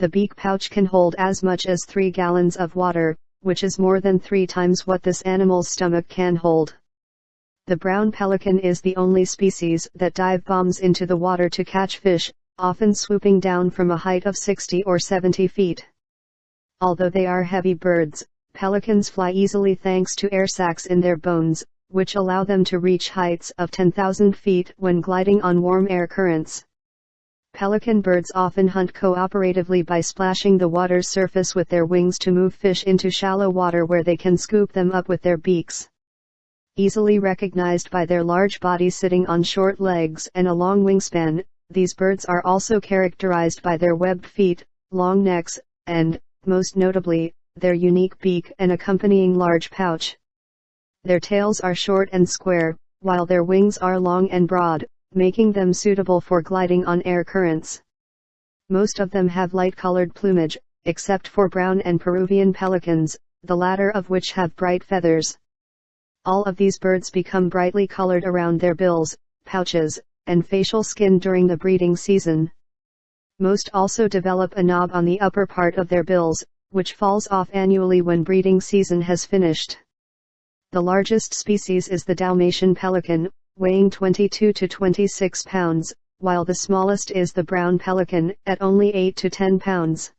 The beak pouch can hold as much as 3 gallons of water, which is more than three times what this animal's stomach can hold. The brown pelican is the only species that dive bombs into the water to catch fish, often swooping down from a height of 60 or 70 feet. Although they are heavy birds, pelicans fly easily thanks to air sacs in their bones, which allow them to reach heights of 10,000 feet when gliding on warm air currents. Pelican birds often hunt cooperatively by splashing the water's surface with their wings to move fish into shallow water where they can scoop them up with their beaks easily recognized by their large bodies sitting on short legs and a long wingspan, these birds are also characterized by their webbed feet, long necks, and, most notably, their unique beak and accompanying large pouch. Their tails are short and square, while their wings are long and broad, making them suitable for gliding on air currents. Most of them have light-colored plumage, except for brown and Peruvian pelicans, the latter of which have bright feathers. All of these birds become brightly colored around their bills, pouches, and facial skin during the breeding season. Most also develop a knob on the upper part of their bills, which falls off annually when breeding season has finished. The largest species is the Dalmatian pelican, weighing 22 to 26 pounds, while the smallest is the brown pelican, at only 8 to 10 pounds.